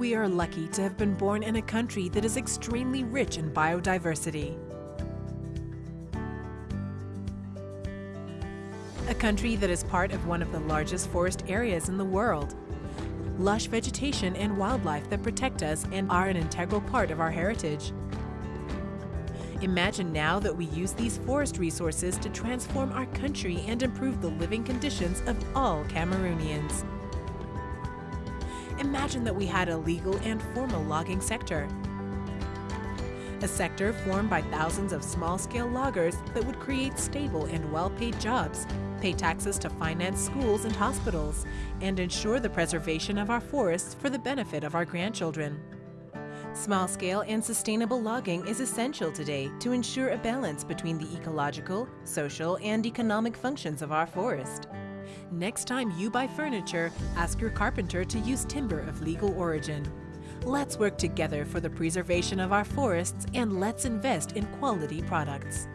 We are lucky to have been born in a country that is extremely rich in biodiversity. A country that is part of one of the largest forest areas in the world. Lush vegetation and wildlife that protect us and are an integral part of our heritage. Imagine now that we use these forest resources to transform our country and improve the living conditions of all Cameroonians. Imagine that we had a legal and formal logging sector. A sector formed by thousands of small-scale loggers that would create stable and well-paid jobs, pay taxes to finance schools and hospitals, and ensure the preservation of our forests for the benefit of our grandchildren. Small-scale and sustainable logging is essential today to ensure a balance between the ecological, social, and economic functions of our forest. Next time you buy furniture, ask your carpenter to use timber of legal origin. Let's work together for the preservation of our forests and let's invest in quality products.